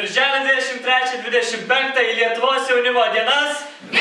Birželio 23-25 į Lietuvos jaunimo dienas. Vilniaus